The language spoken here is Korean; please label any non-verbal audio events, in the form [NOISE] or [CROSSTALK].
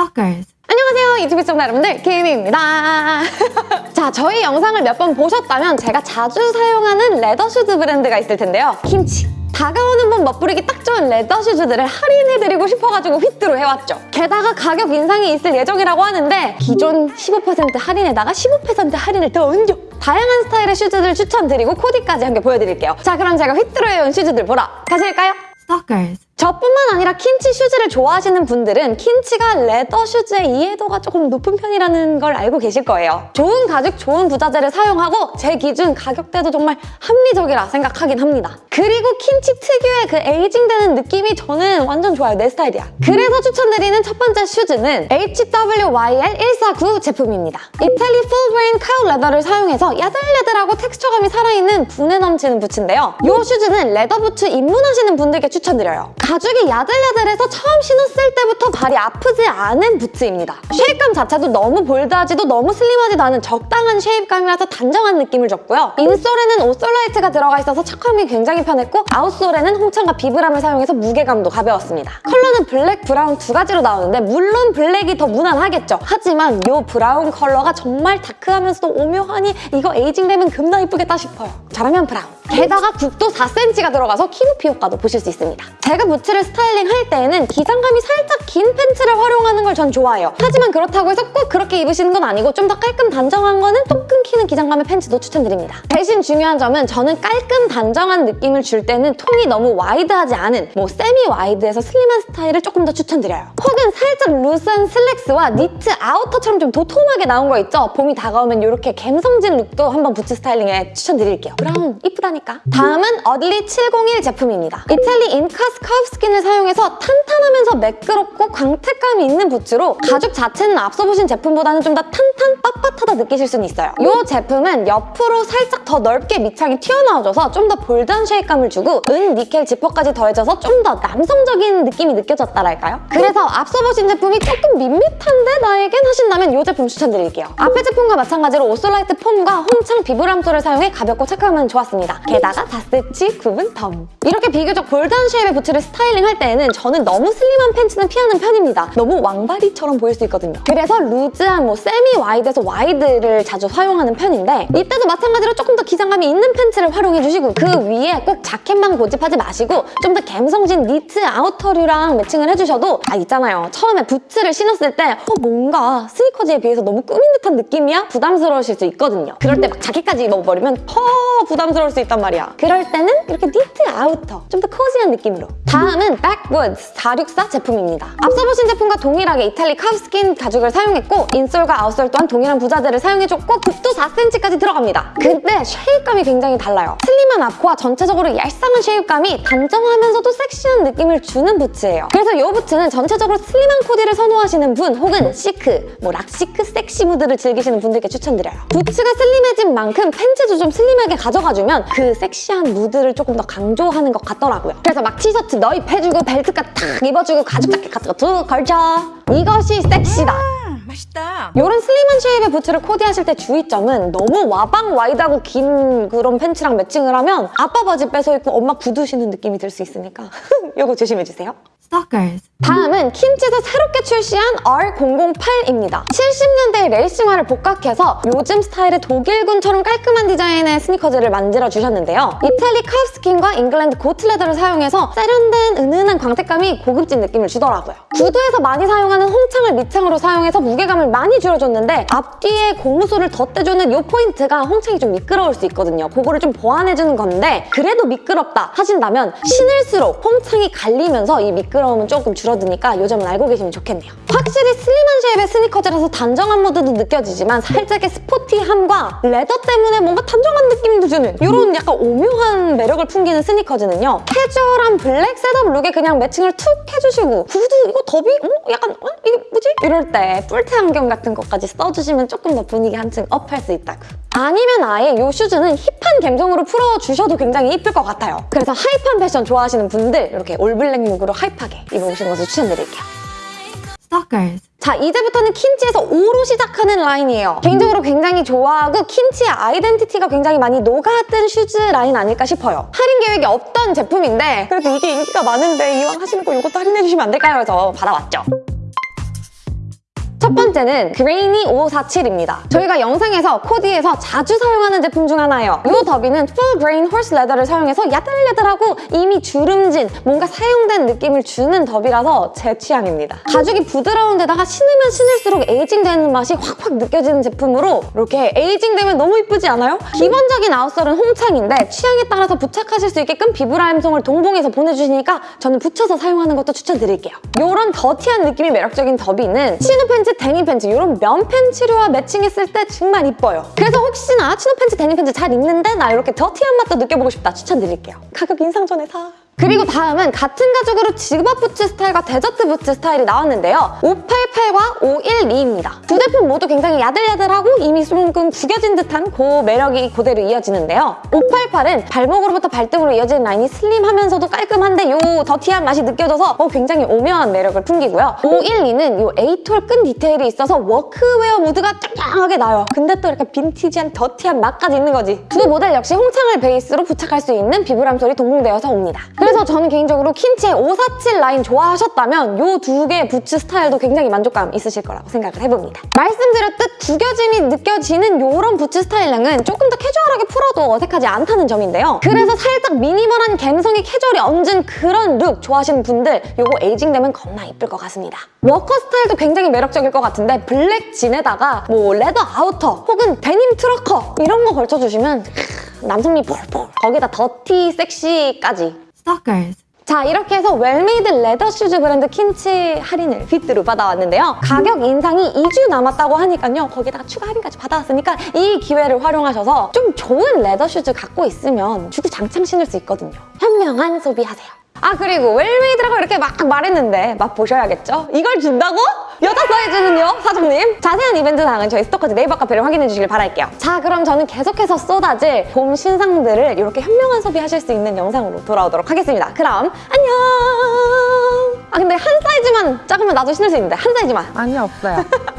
Stalkers. 안녕하세요 유튜브 시청자 여러분들 김입니다 [LAUGHS] 자 저희 영상을 몇 번 보셨다면 제가 자주 사용하는 leather 슈즈 브랜드가 있을 텐데요 킨치 다가오는 봄 멋부리기 딱 좋은 leather 슈즈들을 할인해드리고 싶어가지고 휘뚜루 해왔죠 게다가 가격 인상이 있을 예정이라고 하는데 기존 15% 할인에다가 15% 할인을 더 얹어 다양한 스타일의 슈즈들 추천드리고 코디까지 함께 보여드릴게요 자 그럼 제가 휘뚜루 해온 슈즈들 보러 가실까요? Stalkers. 저뿐만 아니라 킨치 슈즈를 좋아하시는 분들은 킨치가 leather 슈즈의 이해도가 조금 높은 편이라는 걸 알고 계실 거예요. 좋은 가죽, 좋은 부자재를 사용하고 제 기준 가격대도 정말 합리적이라 생각하긴 합니다. 그리고 킨치 특유의 그 aging되는 느낌이 저는 완전 좋아요. 내 스타일이야. 그래서 추천드리는 첫 번째 슈즈는 HWYL149 제품입니다. 이탈리 full grain cow leather를 사용해서 야들야들하고 텍스처감이 살아있는 부내 넘치는 부츠인데요. 이 슈즈는 leather 부츠 입문하시는 분들께 추천드려요. 가죽이 야들야들해서 처음 신었을 때부터 발이 아프지 않은 부츠입니다. shape감 자체도 너무 bold하지도 너무 슬림하지도 않은 적당한 shape감이라서 단정한 느낌을 줬고요. insole에는 오솔라이트가 들어가 있어서 착화감이 굉장히 편했고 outsole에는 홍창과 비브람을 사용해서 무게감도 가벼웠습니다. 컬러는 블랙, 브라운 두 가지로 나오는데 물론 블랙이 더 무난하겠죠. 하지만 이 브라운 컬러가 정말 다크하면서도 오묘하니 이거 aging되면 겁나 이쁘겠다 싶어요. 저라면 브라운. 게다가 굽도 4cm가 들어가서 키높이 효과도 보실 수 있습니다. 제가 부츠를 스타일링 할 때에는 기장감이 살짝 긴 팬츠를 활용하는 걸 전 좋아해요. 하지만 그렇다고 해서 꼭 그렇게 입으시는 건 아니고 좀 더 깔끔 단정한 거는 또 끊기는 기장감의 팬츠도 추천드립니다. 대신 중요한 점은 저는 깔끔 단정한 느낌을 줄 때는 통이 너무 wide하지 않은 뭐 semi wide에서 슬림한 스타일을 조금 더 추천드려요. 혹은 살짝 loose한 슬랙스와 니트 아우터처럼 좀 도톰하게 나온 거 있죠? 봄이 다가오면 이렇게 갬성진 룩도 한번 부츠 스타일링에 추천드릴게요. 브라운 이쁘다니까. 다음은 어들리 701 제품입니다. 이탈리안 calfskin을 사용해서 탄탄하면서 매끄럽고 광택감이 있는 부츠로 가죽 자체는 앞서 보신 제품보다는 좀 더 탄탄 빳빳하다 느끼실 수는 있어요. 이 제품은 옆으로 살짝 더 넓게 밑창이 튀어나와줘서 좀 더 bold한 shape감을 주고 은 니켈 지퍼까지 더해져서 좀 더 남성적인 느낌이 느껴졌다랄까요? 그래서 앞서 보신 제품이 조금 밋밋한데 나에겐 하신다면 이 제품 추천드릴게요. 앞에 제품과 마찬가지로 오솔라이트 foam과 홍창 비브람 sole을 사용해 가볍고 착화감은 좋았습니다. 게다가 4cm 굽은 덤. 이렇게 비교적 bold한 shape의 부츠를 스타일링 할 때에는 저는 너무 슬림한 팬츠는 피하는 편입니다. 너무 왕발이처럼 보일 수 있거든요. 그래서 loose한 뭐 semi wide에서 wide를 자주 사용하는 편인데 이때도 마찬가지로 조금 더 기장감이 있는 팬츠를 활용해주시고 그 위에 꼭 자켓만 고집하지 마시고 좀 더 감성진 니트 아우터류랑 매칭을 해주셔도 아 있잖아요. 처음에 부츠를 신었을 때 어, 뭔가 스니커즈에 비해서 너무 꾸민 듯한 느낌이야? 부담스러우실 수 있거든요. 그럴 때 막 자켓까지 입어버리면 더 부담스러울 수 있단 말이야. 그럴 때는 이렇게 니트 아우터 좀 더 cozy한 느낌으로 다음은 Backwoods 464 제품입니다. 앞서 보신 제품과 동일하게 이탈리 calfskin 가죽을 사용했고 insole과 outsole 또한 동일한 부자재를 사용해줬고 굽도 4cm까지 들어갑니다. 근데 shape감이 굉장히 달라요. 슬림한 앞과 전체적으로 얄쌍한 shape감이 단정하면서도 섹시한 느낌을 주는 부츠예요. 그래서 이 부츠는 전체적으로 슬림한 코디를 선호하시는 분 혹은 시크, 뭐 rock chic 섹시 무드를 즐기시는 분들께 추천드려요. 부츠가 슬림해진 만큼 팬츠도 좀 슬림하게 가져가주면 그 섹시한 무드를 조금 더 강조하는 것 같더라고요. 그래서 막 티셔츠 넣입해주고 벨트까지 탁 입어주고 가죽 자켓 같은 거툭 걸쳐. 이것이 섹시다. 맛있다. 이런 슬림한 shape의 부츠를 코디하실 때 주의점은 너무 와방 와이드하고 긴 그런 팬츠랑 매칭을 하면 아빠 바지 뺏어 입고 엄마 구두 신는 느낌이 들 수 있으니까 [LAUGHS] 이거 조심해주세요. Stalkers. 다음은 킨치에서 새롭게 출시한 R008입니다. 70년대의 레이싱화를 복각해서 요즘 스타일의 독일군처럼 깔끔한 디자인의 스니커즈를 만들어 주셨는데요. 이탈리 calf skin과 잉글랜드 goat leather를 사용해서 세련된 은은한 광택감이 고급진 느낌을 주더라고요. 구두에서 많이 사용하는 홍창을 밑창으로 사용해서 무게감을 많이 줄여줬는데 앞뒤에 고무 sole을 덧대주는 이 포인트가 홍창이 좀 미끄러울 수 있거든요. 그거를 좀 보완해주는 건데 그래도 미끄럽다 하신다면 신을수록 홍창이 갈리면서 이 미끄러움 은 조금 줄어드니까 이 점은 알고 계시면 좋겠네요. 확실히 슬림한 shape의 스니커즈라서 단정한 무드도 느껴지지만 살짝의 스포티함과 leather 때문에 뭔가 단정한 느낌도 주는 이런 약간 오묘한 매력을 풍기는 스니커즈네요. 캐주얼한 블랙 setup 룩에 그냥 매칭을 툭 해주시고 구두 이거 더비? 어? 약간 어? 이게 뭐지? 이럴 때 뿔테 안경 같은 것까지 써주시면 조금 더 분위기 한층 up할 수 있다고. 아니면 아예 이 슈즈는 힙한 감성으로 풀어주셔도 굉장히 이쁠 것 같아요. 그래서 힙한 패션 좋아하시는 분들 이렇게 all black 룩으로 힙하게 입어보시는 것을 추천드릴게요. Stalkers. 자 이제부터는 킨치에서 5로 시작하는 라인이에요. 개인적으로 굉장히 좋아하고 킨치의 아이덴티티가 굉장히 많이 녹아든 슈즈 라인 아닐까 싶어요. 할인 계획이 없던 제품인데 그래도 이게 인기가 많은데 이왕 하시는 거 이것도 할인해 주시면 안 될까요? 해서 받아왔죠. 첫 번째는 그레이니 547입니다. 저희가 영상에서 코디에서 자주 사용하는 제품 중 하나예요. 이 derby는 full grain horse leather를 사용해서 야들야들하고 이미 주름진 뭔가 사용된 느낌을 주는 derby라서 제 취향입니다. 가죽이 부드러운 데다가 신으면 신을수록 aging되는 맛이 확확 느껴지는 제품으로 이렇게 aging되면 너무 이쁘지 않아요? 기본적인 outsole은 홍창인데 취향에 따라서 부착하실 수 있게끔 비브람 sole을 동봉해서 보내주시니까 저는 붙여서 사용하는 것도 추천드릴게요. 이런 dirty한 느낌이 매력적인 derby는 chino 팬츠, 데님 팬츠 이런 면 팬츠류와 매칭했을 때 정말 이뻐요. 그래서 혹시나 chino 팬츠, 데님 팬츠 잘 입는데 나 이렇게 dirty한 맛도 느껴보고 싶다 추천드릴게요. 가격 인상 전에 사. 그리고 다음은 같은 가죽으로 직업 부츠 스타일과 desert 부츠 스타일이 나왔는데요. 588과 512입니다. 두 제품 모두 굉장히 야들야들하고 이미 조금 구겨진 듯한 그 매력이 그대로 이어지는데요. 588은 발목으로부터 발등으로 이어지는 라인이 슬림하면서도 깔끔한데 요 dirty한 맛이 느껴져서 어, 굉장히 오묘한 매력을 풍기고요. 512는 요 eight hole 끈 디테일이 있어서 워크웨어 무드가 짱짱하게 나요. 근데 또 이렇게 빈티지한 dirty한 맛까지 있는 거지. 두 모델 역시 홍창을 베이스로 부착할 수 있는 비브람 sole이 동봉되어서 옵니다. 그래서 저는 개인적으로 킨치의 547 라인 좋아하셨다면 요두 개의 부츠 스타일도 굉장히 만족감 있으실 거라고 생각을 해봅니다. 말씀드렸듯 구겨짐이 느껴지는 요런 부츠 스타일링은 조금 더 캐주얼하게 풀어도 어색하지 않다는 점인데요. 그래서 살짝 미니멀한 감성이 캐주얼이 얹은 그런 룩 좋아하시는 분들 요거 aging 되면 겁나 이쁠 것 같습니다. 워커 스타일도 굉장히 매력적일 것 같은데 블랙 진에다가 뭐 leather 아우터 혹은 데님 trucker 이런 거 걸쳐주시면 크, 남성미 폴폴 거기다 dirty sexy까지 Stalkers. 자 이렇게 해서 well-made leather 슈즈 브랜드 킨치 할인을 빗으로 받아왔는데요. 가격 인상이 2주 남았다고 하니까요. 거기다가 추가 할인까지 받아왔으니까 이 기회를 활용하셔서 좀 좋은 leather 슈즈 갖고 있으면 주구장창 신을 수 있거든요. 현명한 소비하세요. 아 그리고 well-made라고 이렇게 막 말했는데 맛보셔야겠죠? 이걸 준다고? 여자 사이즈는요, 사장님? 자세한 이벤트 사항은 저희 스토커즈 네이버 카페를 확인해 주시길 바랄게요. 자 그럼 저는 계속해서 쏟아질 봄 신상들을 이렇게 현명한 소비하실 수 있는 영상으로 돌아오도록 하겠습니다. 그럼 안녕! 아 근데 한 사이즈만 작으면 나도 신을 수 있는데 한 사이즈만 아니 없어요. [LAUGHS]